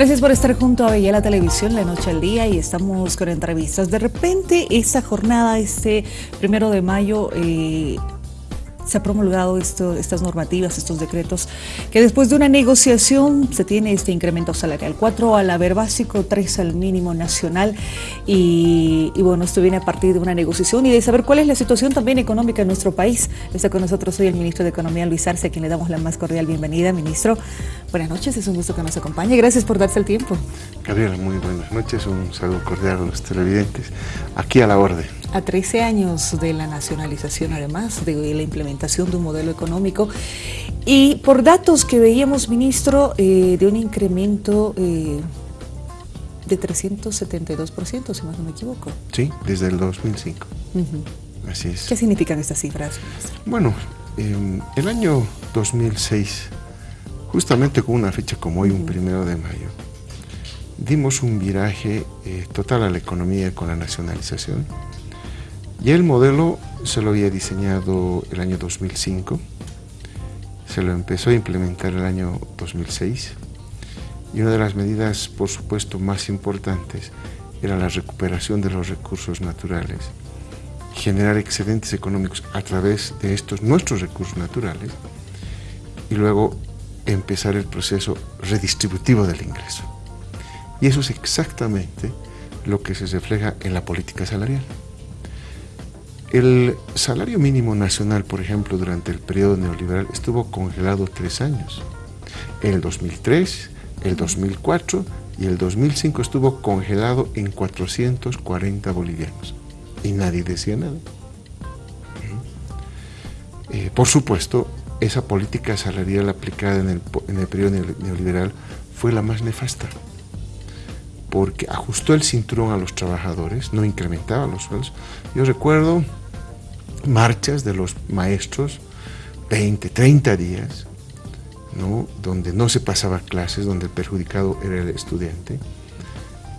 Gracias por estar junto a Bella la Televisión la noche al día y estamos con entrevistas. De repente, esta jornada, este primero de mayo, eh, se ha promulgado esto, estas normativas, estos decretos, que después de una negociación se tiene este incremento salarial, 4 al haber básico, 3 al mínimo nacional y, bueno, esto viene a partir de una negociación y de saber cuál es la situación también económica en nuestro país. Está con nosotros hoy el ministro de Economía, Luis Arce, a quien le damos la más cordial bienvenida. Ministro, buenas noches, es un gusto que nos acompañe. Gracias por darse el tiempo. Gabriela, muy buenas noches, un saludo cordial a los televidentes. Aquí a la orden a 13 años de la nacionalización, además de la implementación de un modelo económico. Y por datos que veíamos, ministro, eh, de un incremento eh, de 372%, si más no me equivoco. Sí, desde el 2005. Así es. ¿Qué significan estas cifras? Bueno, em, el año 2006, justamente con una fecha como hoy, un primero de mayo, dimos un viraje eh, total a la economía con la nacionalización y el modelo se lo había diseñado el año 2005, se lo empezó a implementar el año 2006 y una de las medidas, por supuesto, más importantes era la recuperación de los recursos naturales, generar excedentes económicos a través de estos nuestros recursos naturales y luego empezar el proceso redistributivo del ingreso. Y eso es exactamente lo que se refleja en la política salarial. El salario mínimo nacional, por ejemplo, durante el periodo neoliberal estuvo congelado tres años. En el 2003, el 2004 y el 2005 estuvo congelado en 440 bolivianos. Y nadie decía nada. Eh, por supuesto, esa política salarial aplicada en el, en el periodo neoliberal fue la más nefasta porque ajustó el cinturón a los trabajadores, no incrementaba los sueldos. Yo recuerdo marchas de los maestros, 20, 30 días, ¿no? donde no se pasaba clases, donde el perjudicado era el estudiante,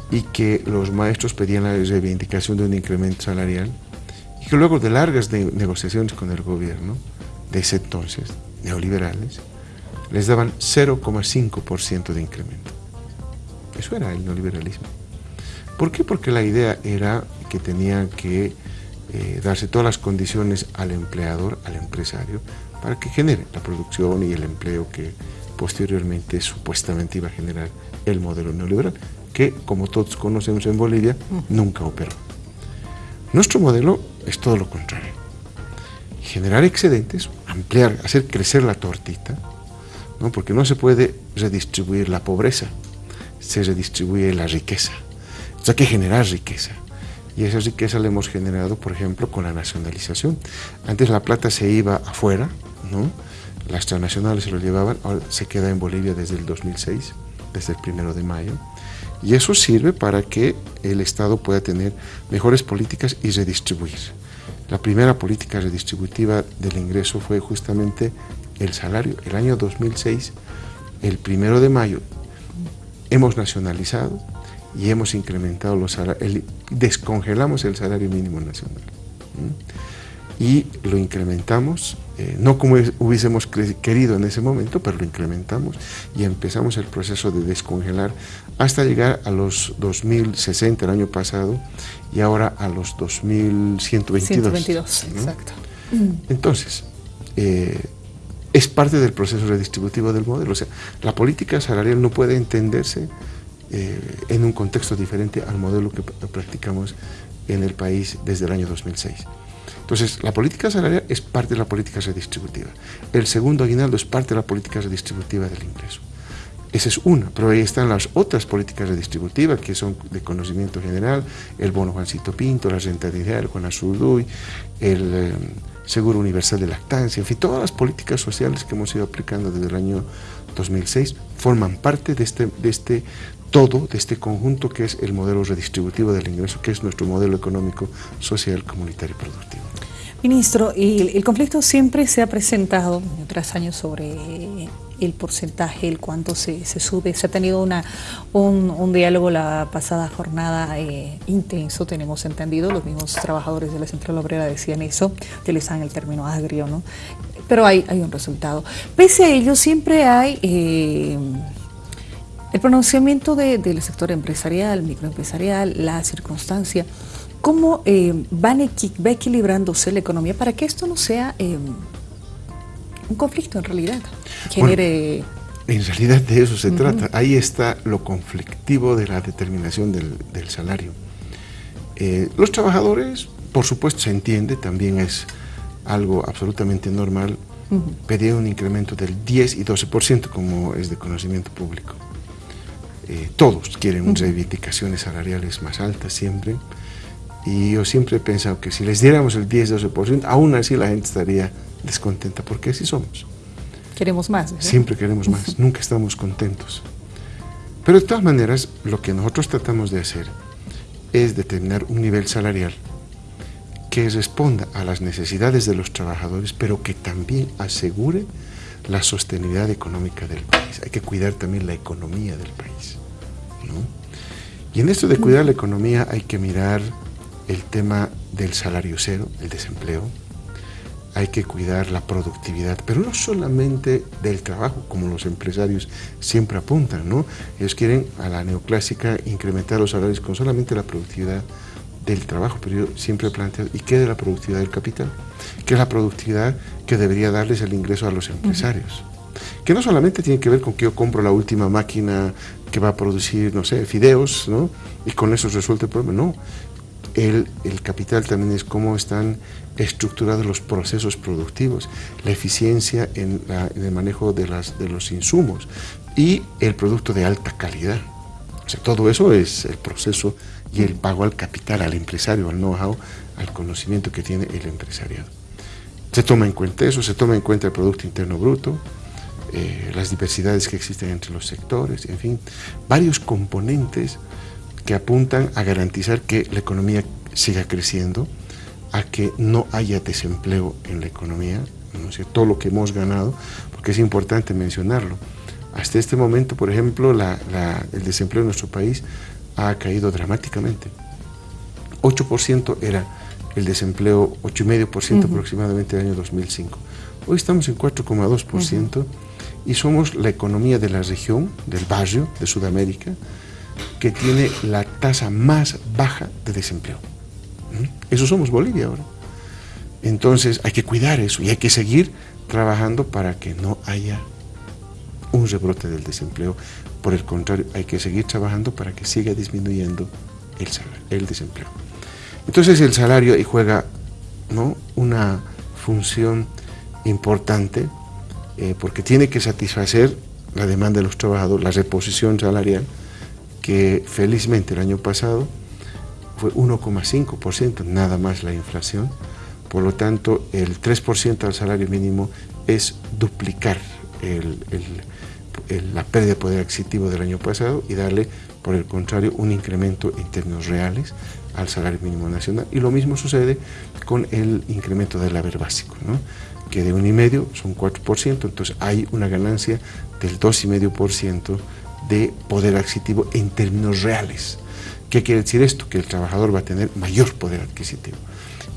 y que los maestros pedían la reivindicación de un incremento salarial, y que luego de largas negociaciones con el gobierno de ese entonces, neoliberales, les daban 0,5% de incremento. Eso era el neoliberalismo. ¿Por qué? Porque la idea era que tenían que eh, darse todas las condiciones al empleador, al empresario, para que genere la producción y el empleo que posteriormente supuestamente iba a generar el modelo neoliberal, que como todos conocemos en Bolivia, nunca operó. Nuestro modelo es todo lo contrario. Generar excedentes, ampliar, hacer crecer la tortita, ¿no? porque no se puede redistribuir la pobreza, se redistribuye la riqueza. Entonces hay que generar riqueza. Y esa riqueza la hemos generado, por ejemplo, con la nacionalización. Antes la plata se iba afuera, ¿no? las transnacionales se lo llevaban, ahora se queda en Bolivia desde el 2006, desde el primero de mayo. Y eso sirve para que el Estado pueda tener mejores políticas y redistribuir. La primera política redistributiva del ingreso fue justamente el salario. El año 2006, el primero de mayo, hemos nacionalizado y hemos incrementado los salarios, descongelamos el salario mínimo nacional y lo incrementamos, eh, no como hubiésemos querido en ese momento, pero lo incrementamos y empezamos el proceso de descongelar hasta llegar a los 2060 el año pasado y ahora a los 2122. 122, exacto. Entonces, eh, es parte del proceso redistributivo del modelo, o sea, la política salarial no puede entenderse eh, en un contexto diferente al modelo que practicamos en el país desde el año 2006. Entonces, la política salarial es parte de la política redistributiva. El segundo aguinaldo es parte de la política redistributiva del ingreso. Esa es una, pero ahí están las otras políticas redistributivas que son de conocimiento general, el bono Juancito Pinto, la renta diaria, Juan Azurduy, el eh, seguro universal de lactancia, en fin, todas las políticas sociales que hemos ido aplicando desde el año 2006 forman parte de este, de este todo de este conjunto que es el modelo redistributivo del ingreso, que es nuestro modelo económico, social, comunitario y productivo. Ministro, el, conflicto siempre se ha presentado tras años sobre el porcentaje, el cuánto se, sube. Se ha tenido una, un, diálogo la pasada jornada eh, intenso, tenemos entendido. Los mismos trabajadores de la Central Obrera decían eso, utilizan el término agrio, ¿no? Pero hay, hay un resultado. Pese a ello, siempre hay... Eh, El pronunciamiento del sector empresarial, microempresarial, la circunstancia, ¿cómo eh, van va equilibrándose la economía para que esto no sea eh, un conflicto en realidad? Genere... en realidad de eso se trata. Ahí está lo conflictivo de la determinación del, salario. Eh, los trabajadores, por supuesto, se entiende, también es algo absolutamente normal, pedir un incremento del 10 y 12%, como es de conocimiento público. Eh, todos quieren reivindicaciones salariales más altas siempre, y yo siempre he pensado que si les diéramos el 10-12%, aún así la gente estaría descontenta, porque así somos. Queremos más. Siempre queremos más, nunca estamos contentos. Pero de todas maneras, lo que nosotros tratamos de hacer es determinar un nivel salarial que responda a las necesidades de los trabajadores, pero que también asegure la sostenibilidad económica del país. Hay que cuidar también la economía del país. Y en esto de cuidar la economía hay que mirar el tema del salario cero, el desempleo, hay que cuidar la productividad, pero no solamente del trabajo, como los empresarios siempre apuntan, ¿no? Ellos quieren a la neoclásica incrementar los salarios con solamente la productividad del trabajo, pero yo siempre he planteado, ¿y qué de la productividad del capital? ¿Qué es la productividad que debería darles el ingreso a los empresarios? Que no solamente tiene que ver con que yo compro la última máquina que va a producir, no sé, fideos, ¿no? Y con eso resuelve el problema, no. El, el, capital también es cómo están estructurados los procesos productivos, la eficiencia en, en, el manejo de, las, de los insumos y el producto de alta calidad. O sea, todo eso es el proceso y el pago al capital, al empresario, al know-how, al conocimiento que tiene el empresariado. Se toma en cuenta eso, se toma en cuenta el Producto Interno Bruto, eh, las diversidades que existen entre los sectores, en fin, varios componentes que apuntan a garantizar que la economía siga creciendo, a que no haya desempleo en la economía, ¿no? todo lo que hemos ganado, porque es importante mencionarlo. Hasta este momento, por ejemplo, el desempleo en nuestro país ha caído dramáticamente. 8% era el desempleo, 8,5% aproximadamente en el año 2005. Hoy estamos en 4,2% y somos la economía de la región, del barrio de Sudamérica, que tiene la tasa más baja de desempleo. ¿Mm? Eso somos Bolivia ahora. Entonces hay que cuidar eso y hay que seguir trabajando para que no haya un rebrote del desempleo. Por el contrario, hay que seguir trabajando para que siga disminuyendo el, el desempleo. Entonces el salario juega ¿no? una función importante eh, porque tiene que satisfacer la demanda de los trabajadores, la reposición salarial, que felizmente el año pasado fue 1,5%, nada más la inflación, por lo tanto el 3% al salario mínimo es duplicar la pérdida de poder adquisitivo del año pasado y darle, por el contrario, un incremento en términos reales al salario mínimo nacional. Y lo mismo sucede con el incremento del haber básico, ¿no? que de 1,5 son 4%, entonces hay una ganancia del 2,5% de poder adquisitivo en términos reales. ¿Qué quiere decir esto? Que el trabajador va a tener mayor poder adquisitivo.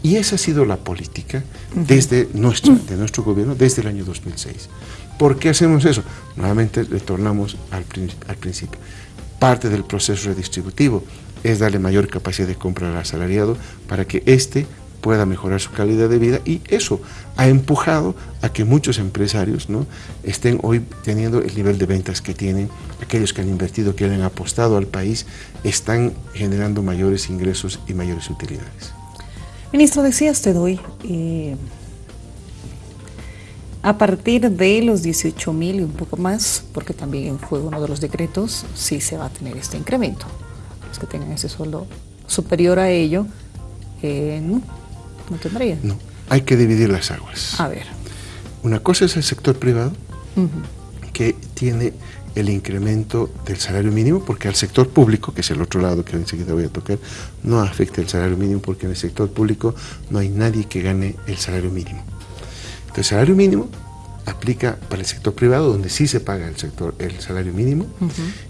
Y esa ha sido la política desde nuestro, de nuestro gobierno desde el año 2006. ¿Por qué hacemos eso? Nuevamente retornamos al, al principio. Parte del proceso redistributivo es darle mayor capacidad de compra al asalariado para que éste pueda mejorar su calidad de vida y eso ha empujado a que muchos empresarios ¿no? estén hoy teniendo el nivel de ventas que tienen, aquellos que han invertido, que han apostado al país, están generando mayores ingresos y mayores utilidades. Ministro, decía usted hoy, eh, a partir de los 18 mil y un poco más, porque también fue uno de los decretos, sí se va a tener este incremento. Los que tengan ese sueldo superior a ello, eh, no tendría. No, hay que dividir las aguas. A ver. Una cosa es el sector privado, que tiene el incremento del salario mínimo, porque al sector público, que es el otro lado que enseguida voy a tocar, no afecta el salario mínimo, porque en el sector público no hay nadie que gane el salario mínimo. Entonces, el salario mínimo aplica para el sector privado, donde sí se paga el, sector, el salario mínimo,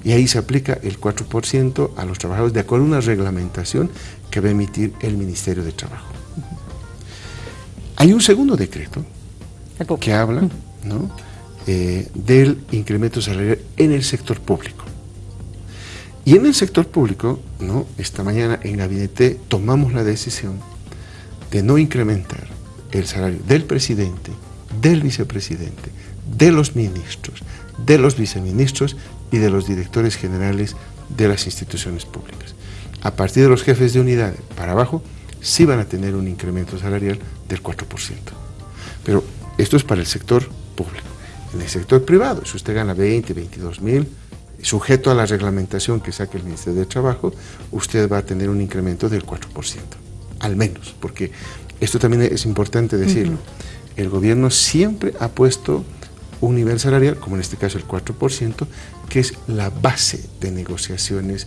y ahí se aplica el 4% a los trabajadores, de acuerdo a una reglamentación que va a emitir el Ministerio de Trabajo. Hay un segundo decreto que habla ¿no? Eh, del incremento salarial en el sector público. Y en el sector público, ¿no? esta mañana en gabinete tomamos la decisión de no incrementar el salario del presidente, del vicepresidente, de los ministros, de los viceministros y de los directores generales de las instituciones públicas. A partir de los jefes de unidad para abajo, sí van a tener un incremento salarial del 4%. Pero esto es para el sector público. En el sector privado, si usted gana 20, 22 mil, sujeto a la reglamentación que saque el Ministerio de Trabajo, usted va a tener un incremento del 4%, al menos, porque esto también es importante decirlo. El gobierno siempre ha puesto un nivel salarial, como en este caso el 4%, que es la base de negociaciones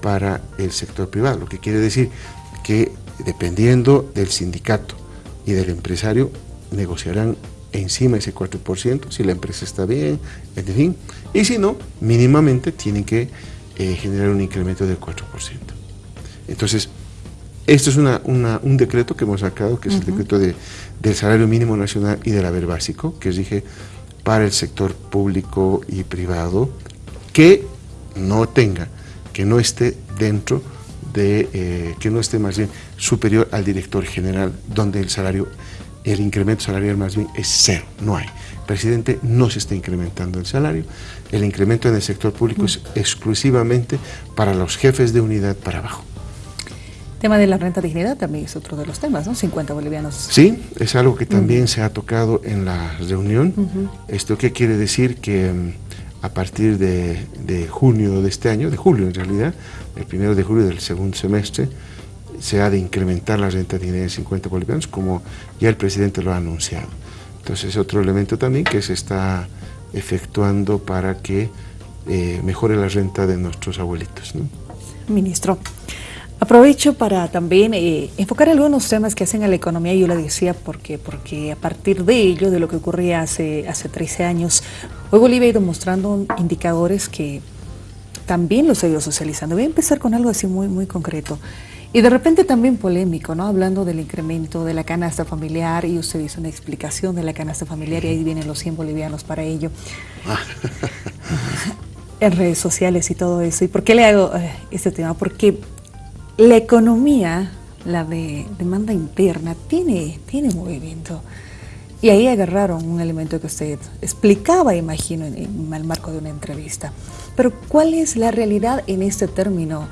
para el sector privado, lo que quiere decir que dependiendo del sindicato y del empresario, negociarán encima ese 4%, si la empresa está bien, en fin, y si no, mínimamente tienen que eh, generar un incremento del 4%. Entonces, esto es un decreto que hemos sacado, que es el decreto de, del salario mínimo nacional y del haber básico, que dije para el sector público y privado, que no tenga, que no esté dentro de, eh, que no esté más bien superior al director general, donde el salario el incremento salarial más bien es cero, no hay. Presidente, no se está incrementando el salario, el incremento en el sector público es exclusivamente para los jefes de unidad para abajo. Tema de la renta dignidad también es otro de los temas, ¿no? 50 bolivianos. Sí, es algo que también se ha tocado en la reunión. ¿Esto qué quiere decir? Que mm, a partir de, de junio de este año, de julio en realidad, el primero de julio del segundo semestre, se ha de incrementar la renta de en 50 bolivianos, como ya el presidente lo ha anunciado. Entonces, es otro elemento también que se está efectuando para que eh, mejore la renta de nuestros abuelitos. Ministro, aprovecho para también eh, enfocar algunos temas que hacen a la economía, yo lo decía porque, porque a partir de ello, de lo que ocurría hace, hace 13 años, hoy Bolivia ha ido mostrando indicadores que también los ha ido socializando. Voy a empezar con algo así muy, muy concreto. Y de repente también polémico, ¿no? Hablando del incremento de la canasta familiar y usted hizo una explicación de la canasta familiar y ahí vienen los 100 bolivianos para ello. en redes sociales y todo eso. ¿Y por qué le hago eh, este tema? Porque la economía, la de demanda interna, tiene, tiene movimiento. Y ahí agarraron un elemento que usted explicaba, imagino, en, en el marco de una entrevista. Pero ¿cuál es la realidad en este término?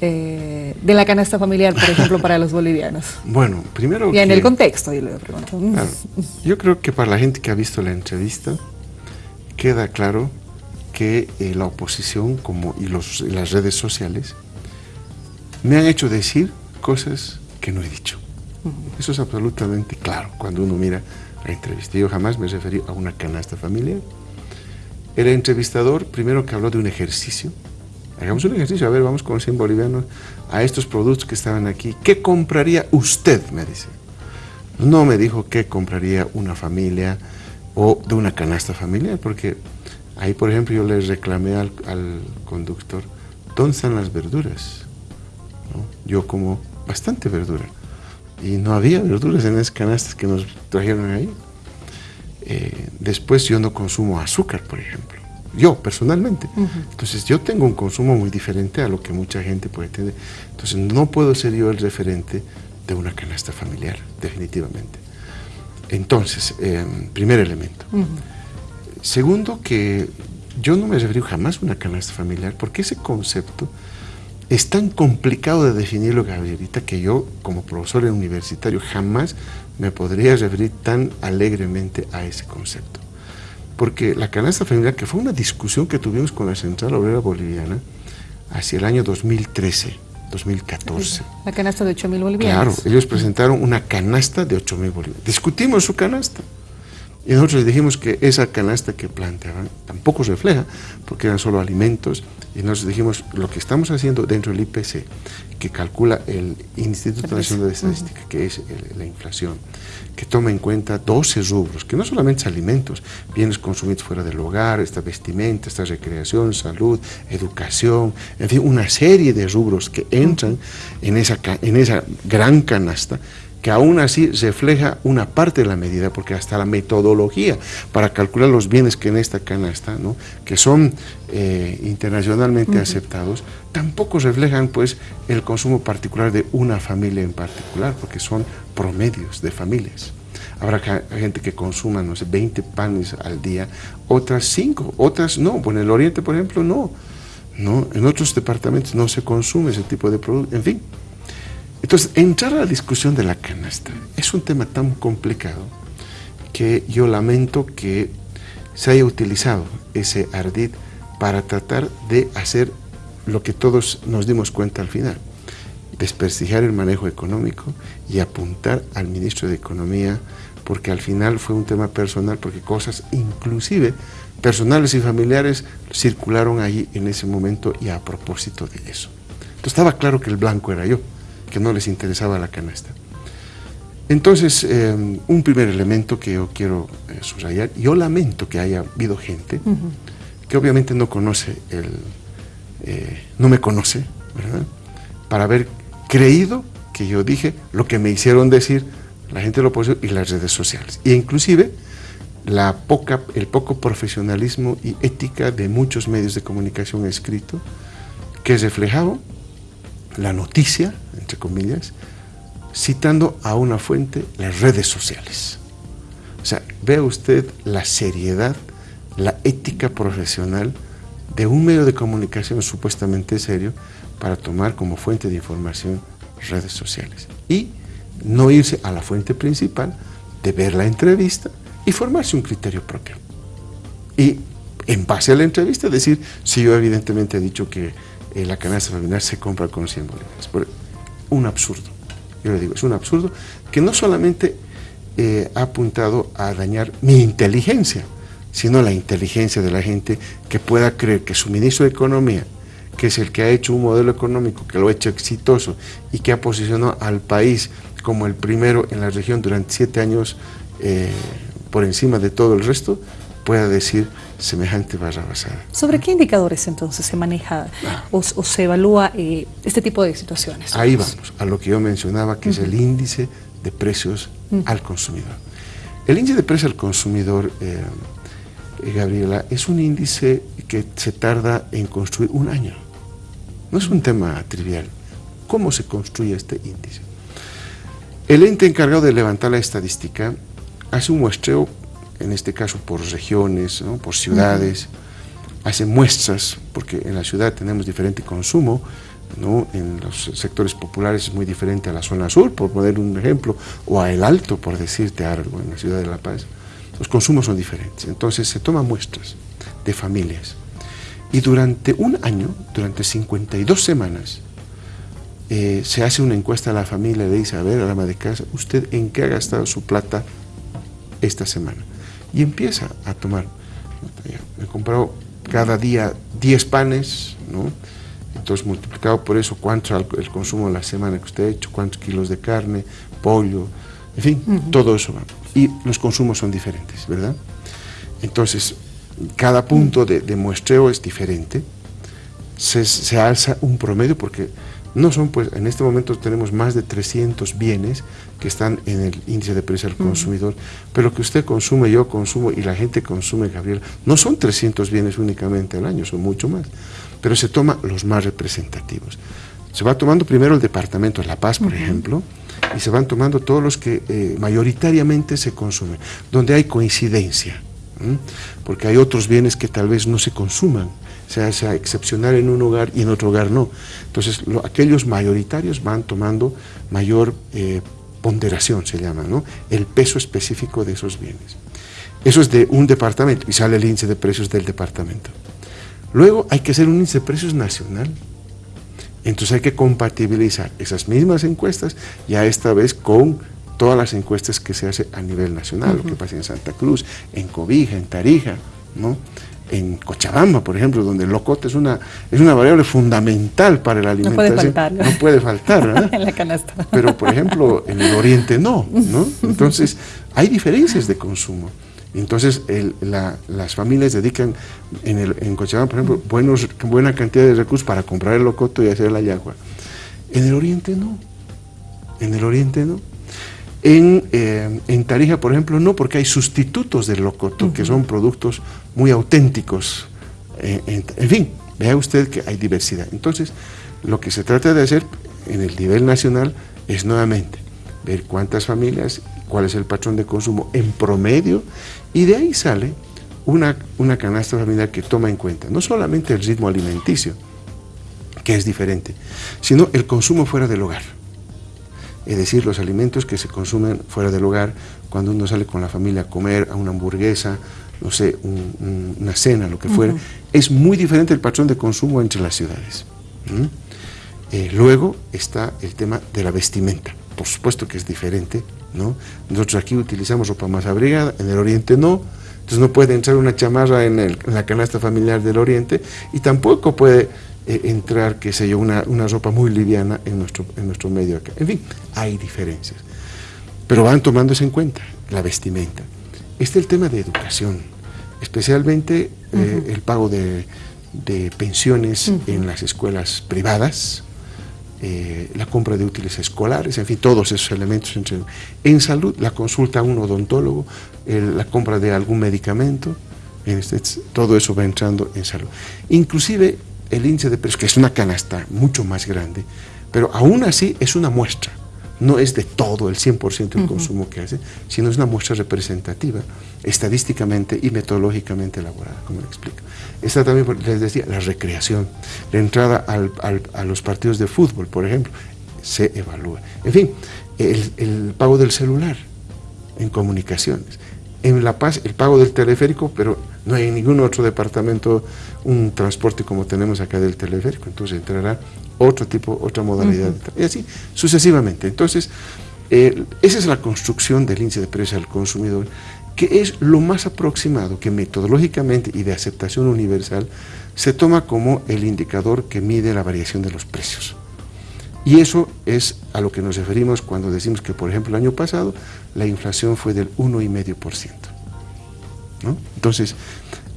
Eh, de la canasta familiar, por ejemplo, para los bolivianos? Bueno, primero... Y en el contexto, yo le pregunto. yo creo que para la gente que ha visto la entrevista, queda claro que eh, la oposición como, y los, las redes sociales me han hecho decir cosas que no he dicho. Eso es absolutamente claro cuando uno mira la entrevista. Yo jamás me referí a una canasta familiar. El entrevistador, primero que habló de un ejercicio, Hagamos un ejercicio, a ver, vamos con 100 bolivianos a estos productos que estaban aquí. ¿Qué compraría usted? Me dice. No me dijo qué compraría una familia o de una canasta familiar, porque ahí, por ejemplo, yo le reclamé al, conductor, ¿dónde están las verduras? Yo como bastante verdura y no había verduras en esas canastas que nos trajeron ahí. Eh, después yo no consumo azúcar, por ejemplo yo personalmente. Entonces yo tengo un consumo muy diferente a lo que mucha gente puede tener. Entonces no puedo ser yo el referente de una canasta familiar, definitivamente. Entonces, em, primer elemento. Segundo, que yo no me refiero jamás a una canasta familiar, porque ese concepto es tan complicado de definirlo, Gabrielita, que yo, como profesor universitario, jamás me podría referir tan alegremente a ese concepto porque la canasta familiar, que fue una discusión que tuvimos con la Central Obrera Boliviana hacia el año 2013, 2014. La canasta de 8 mil bolivianos. Claro, ellos presentaron una canasta de 8 mil bolivianos. Discutimos su canasta. Y nosotros les dijimos que esa canasta que planteaban tampoco refleja, porque eran solo alimentos, y nosotros dijimos, lo que estamos haciendo dentro del IPC, que calcula el Instituto Nacional de Estadística, que es la inflación, que toma en cuenta 12 rubros, que no solamente son alimentos, bienes consumidos fuera del hogar, esta vestimenta, esta recreación, salud, educación, en fin, una serie de rubros que entran en esa, en esa gran canasta que aún así refleja una parte de la medida, porque hasta la metodología para calcular los bienes que en esta canasta, ¿no? que son eh, internacionalmente aceptados, tampoco reflejan pues el consumo particular de una familia en particular, porque son promedios de familias. Habrá gente que consuma, no sé, 20 panes al día, otras 5, otras no. Bueno, en el Oriente, por ejemplo, no. no. En otros departamentos no se consume ese tipo de producto, en fin. Entonces, entrar a la discusión de la canasta es un tema tan complicado que yo lamento que se haya utilizado ese ardid para tratar de hacer lo que todos nos dimos cuenta al final, desprestigiar el manejo económico y apuntar al ministro de Economía, porque al final fue un tema personal, porque cosas inclusive personales y familiares circularon allí en ese momento y a propósito de eso. Entonces estaba claro que el blanco era yo que no les interesaba la canasta. Entonces, eh, un primer elemento que yo quiero eh, subrayar, yo lamento que haya habido gente que obviamente no conoce el, eh, no me conoce, ¿verdad? Para haber creído que yo dije lo que me hicieron decir la gente de la oposición y las redes sociales. E inclusive la poca, el poco profesionalismo y ética de muchos medios de comunicación escrito que reflejaba la noticia, entre comillas, citando a una fuente, las redes sociales. O sea, vea usted la seriedad, la ética profesional de un medio de comunicación supuestamente serio para tomar como fuente de información redes sociales. Y no irse a la fuente principal de ver la entrevista y formarse un criterio propio. Y en base a la entrevista decir, si yo evidentemente he dicho que la canasta familiar se compra con 100 bolívares. Un absurdo, yo le digo, es un absurdo que no solamente eh, ha apuntado a dañar mi inteligencia, sino la inteligencia de la gente que pueda creer que su ministro de Economía, que es el que ha hecho un modelo económico, que lo ha hecho exitoso y que ha posicionado al país como el primero en la región durante siete años eh, por encima de todo el resto, pueda decir semejante barra basada. ¿Sobre qué indicadores entonces se maneja o, se evalúa eh, este tipo de situaciones? Ahí vamos, a lo que yo mencionaba, que es el índice de precios al consumidor. El índice de precios al consumidor, eh, eh, Gabriela, es un índice que se tarda en construir un año. No es un tema trivial. ¿Cómo se construye este índice? El ente encargado de levantar la estadística hace un muestreo en este caso por regiones, por ciudades, hace muestras, porque en la ciudad tenemos diferente consumo, ¿no? en los sectores populares es muy diferente a la zona sur, por poner un ejemplo, o a El Alto, por decirte algo, en la ciudad de La Paz. Los consumos son diferentes, entonces se toman muestras de familias. Y durante un año, durante 52 semanas, eh, se hace una encuesta a la familia, le dice, a ver, a la ama de casa, ¿usted en qué ha gastado su plata esta semana? Y empieza a tomar. Me he comprado cada día 10 panes, ¿no? Entonces, multiplicado por eso, cuánto el consumo de la semana que usted ha hecho, cuántos kilos de carne, pollo, en fin, todo eso va. Y los consumos son diferentes, ¿verdad? Entonces, cada punto de, de muestreo es diferente. Se, se, alza un promedio porque no son, pues, en este momento tenemos más de 300 bienes que están en el índice de precio al consumidor, pero que usted consume, yo consumo y la gente consume, Gabriel, no son 300 bienes únicamente al año, son mucho más, pero se toma los más representativos. Se va tomando primero el departamento de La Paz, por ejemplo, y se van tomando todos los que eh, mayoritariamente se consumen, donde hay coincidencia, porque hay otros bienes que tal vez no se consuman, sea, sea excepcional en un hogar y en otro hogar no. Entonces, aquellos mayoritarios van tomando mayor eh, ponderación, se llama, ¿no? el peso específico de esos bienes. Eso es de un departamento y sale el índice de precios del departamento. Luego hay que hacer un índice de precios nacional. Entonces hay que compatibilizar esas mismas encuestas, ya esta vez con todas las encuestas que se hace a nivel nacional, lo que pasa en Santa Cruz, en Cobija, en Tarija, ¿no? En Cochabamba, por ejemplo, donde el locote es una, es una variable fundamental para la alimentación. No puede faltar. No puede faltar, ¿verdad? en la canasta. Pero, por ejemplo, en el oriente no, ¿no? Entonces, hay diferencias de consumo. Entonces, las familias dedican en, el, en Cochabamba, por ejemplo, buenos, buena cantidad de recursos para comprar el locoto y hacer la yagua. En el oriente no. En el oriente no. En, eh, en, Tarija, por ejemplo, no, porque hay sustitutos del locoto, que son productos muy auténticos. en, fin, vea usted que hay diversidad. Entonces, lo que se trata de hacer en el nivel nacional es nuevamente ver cuántas familias, cuál es el patrón de consumo en promedio, y de ahí sale una, una canasta familiar que toma en cuenta no solamente el ritmo alimenticio, que es diferente, sino el consumo fuera del hogar es decir, los alimentos que se consumen fuera del hogar, cuando uno sale con la familia a comer a una hamburguesa, no sé, una cena, lo que fuera, es muy diferente el patrón de consumo entre las ciudades. Eh, luego está el tema de la vestimenta, por supuesto que es diferente, ¿no? Nosotros aquí utilizamos ropa más abrigada, en el oriente no, entonces no puede entrar una chamarra en, en la canasta familiar del oriente y tampoco puede eh, entrar, qué sé yo, una, una, ropa muy liviana en nuestro, en nuestro medio acá. En fin, hay diferencias. Pero van tomándose en cuenta la vestimenta. Este es el tema de educación, especialmente eh, el pago de, de pensiones en las escuelas privadas, eh, la compra de útiles escolares, en fin, todos esos elementos. En salud, la consulta a un odontólogo, la compra de algún medicamento, este, todo eso va entrando en salud. Inclusive el índice de precios, que es una canasta mucho más grande, pero aún así es una muestra, no es de todo el 100% del consumo que hace, sino es una muestra representativa, estadísticamente y metodológicamente elaborada, como le explico. Está también, les decía, la recreación, la entrada a los partidos de fútbol, por ejemplo, se evalúa. En fin, el, el pago del celular en comunicaciones. En La Paz, el pago del teleférico, pero no hay en ningún otro departamento un transporte como tenemos acá del teleférico, entonces entrará otro tipo, otra modalidad, y así sucesivamente. Entonces, eh, esa es la construcción del índice de precios al consumidor, que es lo más aproximado que metodológicamente y de aceptación universal se toma como el indicador que mide la variación de los precios. Y eso es a lo que nos referimos cuando decimos que, por ejemplo, el año pasado la inflación fue del 1,5%. ¿no? Entonces,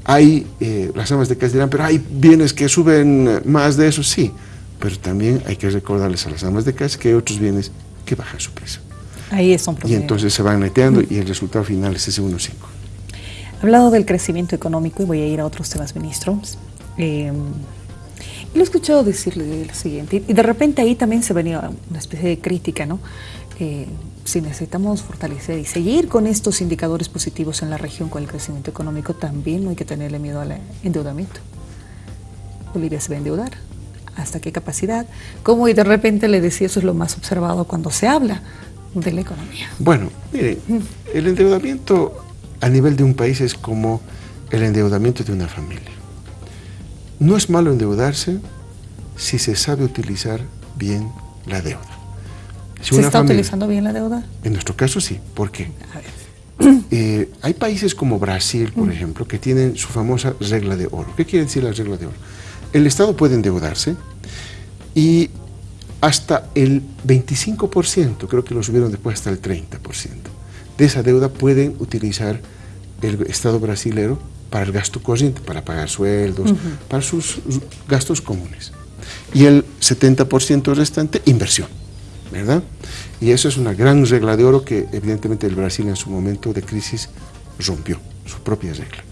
hay, eh, las amas de casa dirán, pero hay bienes que suben más de eso, sí, pero también hay que recordarles a las amas de casa que hay otros bienes que bajan su precio. Ahí es un problema. Y entonces se van neteando y el resultado final es ese 1.5. Hablado del crecimiento económico, y voy a ir a otros temas, ministro, eh, lo he escuchado decirle lo siguiente, y de repente ahí también se venía una especie de crítica, ¿no? Eh, si necesitamos fortalecer y seguir con estos indicadores positivos en la región con el crecimiento económico, también no hay que tenerle miedo al endeudamiento. Bolivia se va a endeudar. ¿Hasta qué capacidad? ¿Cómo? Y de repente le decía, eso es lo más observado cuando se habla de la economía. Bueno, mire, el endeudamiento a nivel de un país es como el endeudamiento de una familia. No es malo endeudarse si se sabe utilizar bien la deuda. ¿Se está utilizando bien la deuda? En nuestro caso sí. ¿Por qué? Eh, hay países como Brasil, por mm. ejemplo, que tienen su famosa regla de oro. ¿Qué quiere decir la regla de oro? El Estado puede endeudarse y hasta el 25%, creo que lo subieron después hasta el 30%, de esa deuda pueden utilizar el Estado brasilero para el gasto corriente, para pagar sueldos, para sus gastos comunes. Y el 70% restante, inversión. ¿verdad? Y eso es una gran regla de oro que evidentemente el Brasil en su momento de crisis rompió, su propia regla.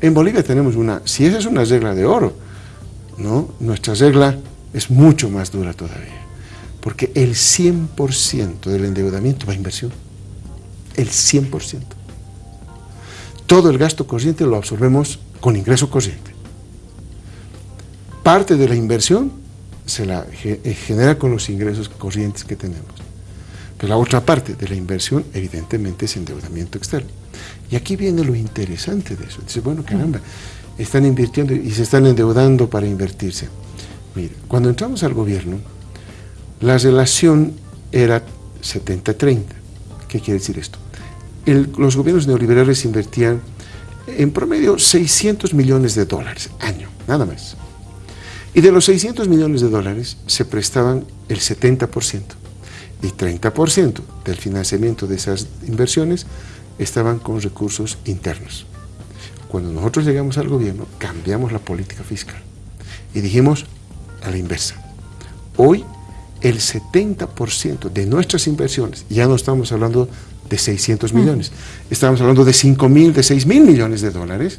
En Bolivia tenemos una, si esa es una regla de oro, ¿no? nuestra regla es mucho más dura todavía, porque el 100% del endeudamiento va a inversión, el 100%. Todo el gasto corriente lo absorbemos con ingreso corriente. Parte de la inversión se la eh, genera con los ingresos corrientes que tenemos. Pero la otra parte de la inversión, evidentemente, es endeudamiento externo. Y aquí viene lo interesante de eso. Dice, bueno, caramba, están invirtiendo y se están endeudando para invertirse. Mire, cuando entramos al gobierno, la relación era 70-30. ¿Qué quiere decir esto? Los gobiernos neoliberales invertían en promedio 600 millones de dólares año, nada más. Y de los 600 millones de dólares se prestaban el 70% y 30% del financiamiento de esas inversiones estaban con recursos internos. Cuando nosotros llegamos al gobierno, cambiamos la política fiscal y dijimos a la inversa. Hoy el 70% de nuestras inversiones, ya no estamos hablando de 600 millones, estamos hablando de 5 mil, de 6 mil millones de dólares,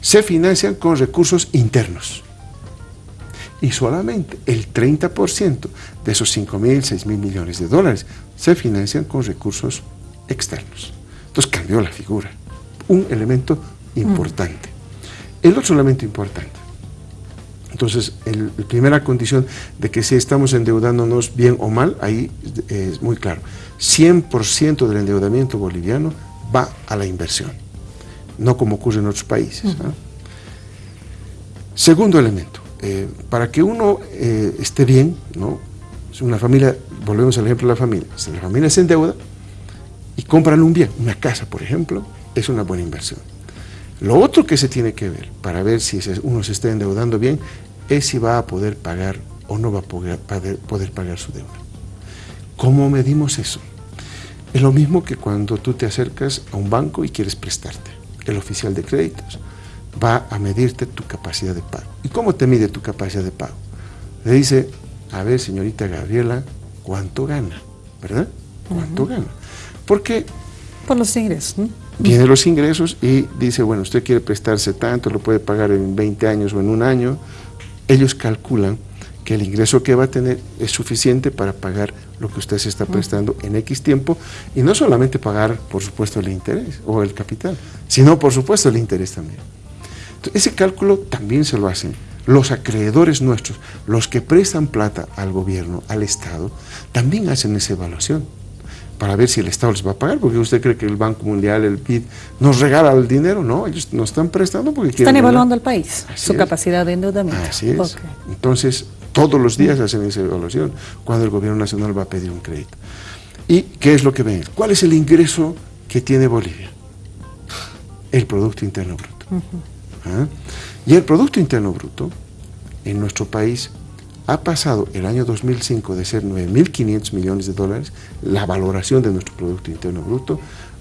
se financian con recursos internos. Y solamente el 30% de esos 5 mil, 6 mil millones de dólares se financian con recursos externos. Entonces cambió la figura. Un elemento importante. El otro elemento importante. Entonces, la primera condición de que si estamos endeudándonos bien o mal, ahí es muy claro. 100% del endeudamiento boliviano va a la inversión, no como ocurre en otros países. Segundo elemento, eh, para que uno eh, esté bien, ¿no? una familia, volvemos al ejemplo de la familia, si la familia se endeuda y compran un bien, una casa por ejemplo, es una buena inversión. Lo otro que se tiene que ver para ver si uno se está endeudando bien es si va a poder pagar o no va a poder, poder pagar su deuda. ¿Cómo medimos eso? Es lo mismo que cuando tú te acercas a un banco y quieres prestarte. El oficial de créditos va a medirte tu capacidad de pago. ¿Y cómo te mide tu capacidad de pago? Le dice, a ver, señorita Gabriela, ¿cuánto gana? ¿Verdad? ¿Cuánto gana? Porque... Por los ingresos. ¿no? Viene los ingresos y dice, bueno, usted quiere prestarse tanto, lo puede pagar en 20 años o en un año. Ellos calculan que el ingreso que va a tener es suficiente para pagar lo que usted se está prestando en X tiempo y no solamente pagar, por supuesto, el interés o el capital, sino, por supuesto, el interés también. ese cálculo también se lo hacen los acreedores nuestros, los que prestan plata al gobierno, al Estado, también hacen esa evaluación para ver si el Estado les va a pagar, porque usted cree que el Banco Mundial, el BID, nos regala el dinero, no, ellos nos están prestando porque quieren... Están evaluando al país, su capacidad de endeudamiento. Así es. Entonces, todos los días hacen esa evaluación cuando el gobierno nacional va a pedir un crédito. ¿Y qué es lo que ven? ¿Cuál es el ingreso que tiene Bolivia? El Producto Interno Bruto. ¿Ah? Y el Producto Interno Bruto en nuestro país ha pasado el año 2005 de ser 9.500 millones de dólares, la valoración de nuestro Producto Interno Bruto,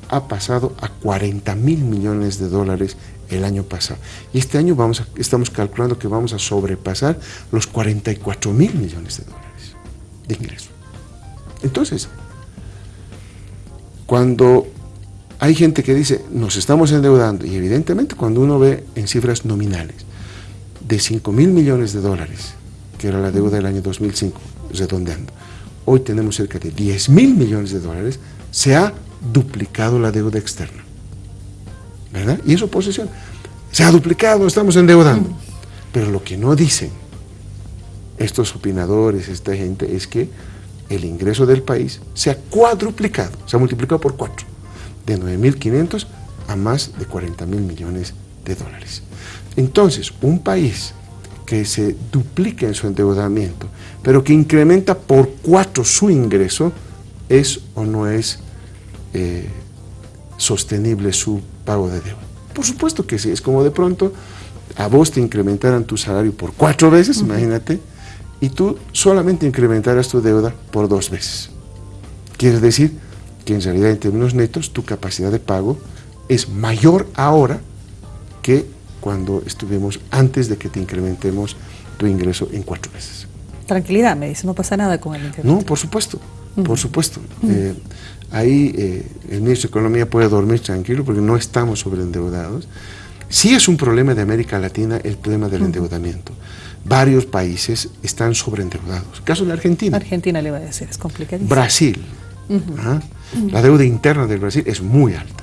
ha pasado a 40 mil millones de dólares el año pasado. Y este año vamos estamos calculando que vamos a sobrepasar los 44 mil millones de dólares de ingreso. Entonces, cuando hay gente que dice, nos estamos endeudando, y evidentemente cuando uno ve en cifras nominales, de 5 mil millones de dólares, que era la deuda del año 2005, redondeando, hoy tenemos cerca de 10 mil millones de dólares, se ha duplicado la deuda externa. ¿Verdad? Y eso posesión. Se ha duplicado, estamos endeudando. Pero lo que no dicen estos opinadores, esta gente, es que el ingreso del país se ha cuadruplicado, se ha multiplicado por cuatro, de 9.500 a más de 40 mil millones de dólares. Entonces, un país que se duplica en su endeudamiento, pero que incrementa por cuatro su ingreso, ¿es o no es eh, sostenible su pago de deuda? Por supuesto que sí, es como de pronto a vos te incrementaran tu salario por cuatro veces, imagínate, y tú solamente incrementaras tu deuda por dos veces. Quiere decir que en realidad en términos netos tu capacidad de pago es mayor ahora que cuando estuvimos antes de que te incrementemos tu ingreso en cuatro veces. Tranquilidad, me dice, no pasa nada con el incremento. No, por supuesto, por supuesto. Eh, ahí eh, el ministro de Economía puede dormir tranquilo porque no estamos sobreendeudados. Sí es un problema de América Latina el problema del endeudamiento. Varios países están sobreendeudados. Caso de Argentina. Argentina le va a decir, es complicadísimo. Brasil. ¿ah? La deuda interna del Brasil es muy alta.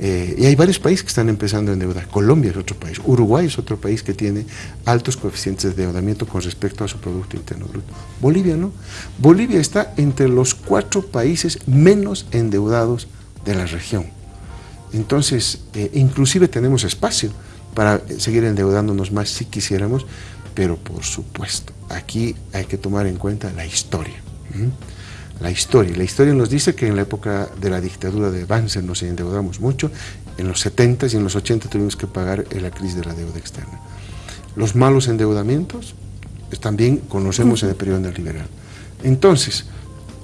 Eh, y hay varios países que están empezando a endeudar. Colombia es otro país, Uruguay es otro país que tiene altos coeficientes de endeudamiento con respecto a su Producto Interno Bruto. Bolivia no. Bolivia está entre los cuatro países menos endeudados de la región. Entonces, eh, inclusive tenemos espacio para seguir endeudándonos más si quisiéramos, pero por supuesto, aquí hay que tomar en cuenta la historia la historia. La historia nos dice que en la época de la dictadura de Banzer nos endeudamos mucho, en los 70 y en los 80 tuvimos que pagar la crisis de la deuda externa. Los malos endeudamientos también conocemos en el periodo neoliberal. Entonces,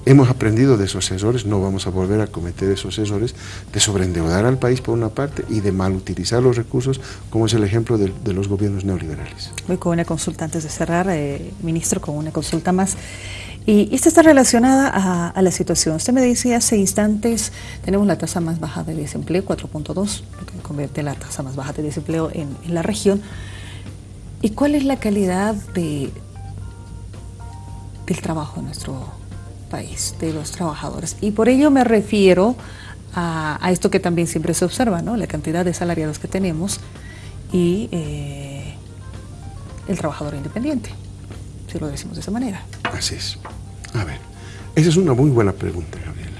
hemos aprendido de esos errores, no vamos a volver a cometer esos errores de sobreendeudar al país por una parte y de mal utilizar los recursos, como es el ejemplo de, los gobiernos neoliberales. Voy con una consulta antes de cerrar, eh, ministro, con una consulta más. Y esta está relacionada a, la situación. Usted me decía hace instantes, tenemos la tasa más baja de desempleo, 4.2, lo que convierte la tasa más baja de desempleo en, la región. ¿Y cuál es la calidad de, del trabajo en nuestro país, de los trabajadores? Y por ello me refiero a, esto que también siempre se observa, ¿no? la cantidad de salariados que tenemos y eh, el trabajador independiente, si lo decimos de esa manera. Así es. A ver, esa es una muy buena pregunta, Gabriela.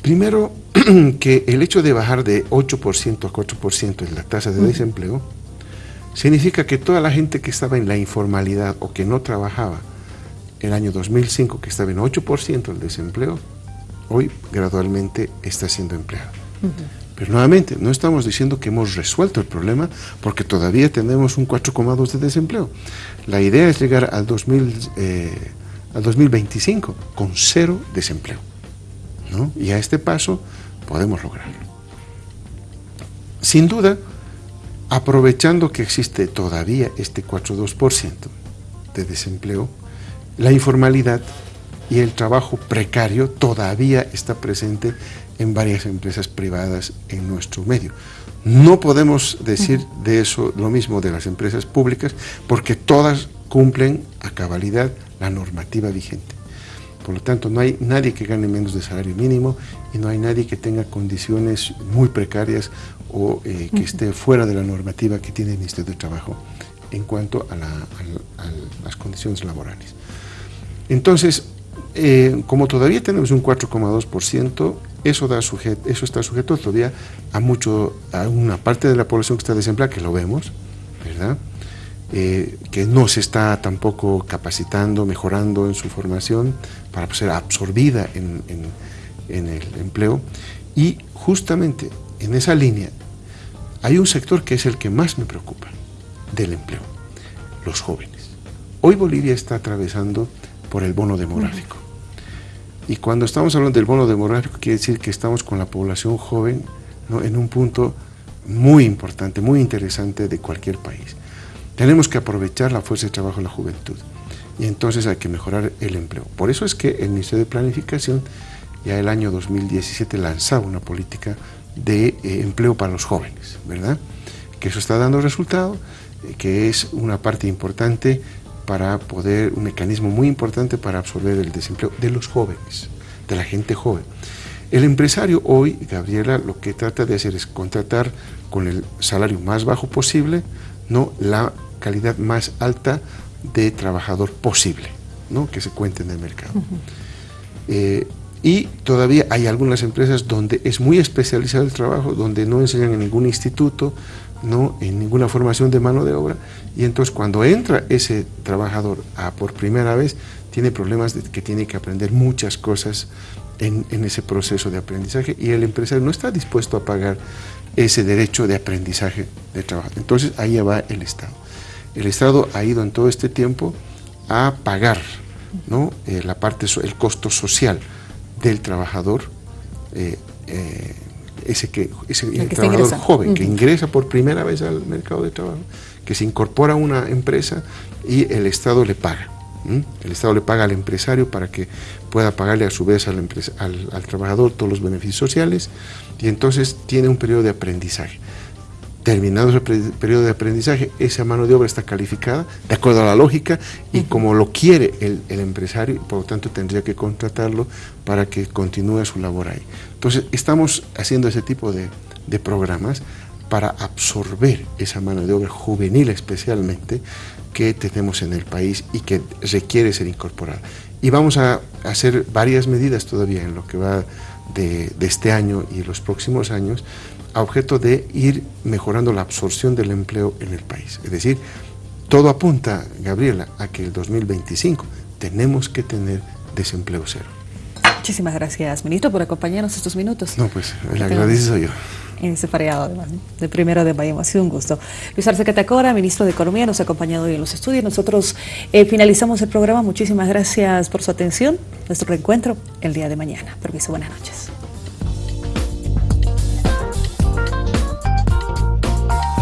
Primero, que el hecho de bajar de 8% a 4% en la tasa de desempleo significa que toda la gente que estaba en la informalidad o que no trabajaba el año 2005, que estaba en 8% el desempleo, hoy gradualmente está siendo empleado. Pero nuevamente, no estamos diciendo que hemos resuelto el problema porque todavía tenemos un 4,2 de desempleo. La idea es llegar al, 2000, eh, al 2025 con cero desempleo. Y a este paso podemos lograrlo. Sin duda, aprovechando que existe todavía este 4,2% de desempleo, la informalidad y el trabajo precario todavía está presente en varias empresas privadas en nuestro medio. No podemos decir de eso lo mismo de las empresas públicas porque todas cumplen a cabalidad la normativa vigente. Por lo tanto, no hay nadie que gane menos de salario mínimo y no hay nadie que tenga condiciones muy precarias o eh, que esté fuera de la normativa que tiene el Ministerio de Trabajo en cuanto a las condiciones laborales. Entonces, eh, como todavía tenemos un 4,2%, eso, está sujeto todavía a, mucho, a una parte de la población que está desempleada, que lo vemos, ¿verdad? Eh, que no se está tampoco capacitando, mejorando en su formación para ser absorbida en el empleo. Y justamente en esa línea hay un sector que es el que más me preocupa del empleo, los jóvenes. Hoy Bolivia está atravesando por el bono demográfico. Y cuando estamos hablando del bono demográfico, quiere decir que estamos con la población joven en un punto muy importante, muy interesante de cualquier país. Tenemos que aprovechar la fuerza de trabajo de la juventud y entonces hay que mejorar el empleo. Por eso es que el Ministerio de Planificación ya el año 2017 lanzaba una política de eh, empleo para los jóvenes, ¿verdad? Que eso está dando resultado, eh, que es una parte importante para poder, un mecanismo muy importante para absorber el desempleo de los jóvenes, de la gente joven. El empresario hoy, Gabriela, lo que trata de hacer es contratar con el salario más bajo posible, no la calidad más alta de trabajador posible, ¿no? que se cuente en el mercado. Eh, y todavía hay algunas empresas donde es muy especializado el trabajo, donde no enseñan en ningún instituto, no en ninguna formación de mano de obra y entonces cuando entra ese trabajador por primera vez tiene problemas de que tiene que aprender muchas cosas en, ese proceso de aprendizaje y el empresario no está dispuesto a pagar ese derecho de aprendizaje de trabajo. Entonces ahí va el Estado. El Estado ha ido en todo este tiempo a pagar ¿no? Eh, la parte, el costo social del trabajador eh, eh, ese, que, ese trabajador joven que ingresa por primera vez al mercado de trabajo, que se incorpora a una empresa y el Estado le paga. El Estado le paga al empresario para que pueda pagarle a su vez al, al trabajador todos los beneficios sociales y entonces tiene un periodo de aprendizaje terminado ese periodo de aprendizaje, esa mano de obra está calificada de acuerdo a la lógica y como lo quiere el, empresario, por lo tanto tendría que contratarlo para que continúe su labor ahí. Entonces, estamos haciendo ese tipo de, programas para absorber esa mano de obra juvenil especialmente que tenemos en el país y que requiere ser incorporada. Y vamos a hacer varias medidas todavía en lo que va de, de este año y los próximos años a objeto de ir mejorando la absorción del empleo en el país. Es decir, todo apunta, Gabriela, a que el 2025 tenemos que tener desempleo cero. Muchísimas gracias, ministro, por acompañarnos estos minutos. No, pues el agradecido yo. En este feriado, además, de primero de mayo. Ha sido un gusto. Luis Arce Catacora, ministro de Economía, nos ha acompañado hoy en los estudios. Nosotros eh, finalizamos el programa. Muchísimas gracias por su atención. Nuestro reencuentro el día de mañana. Permiso, buenas noches.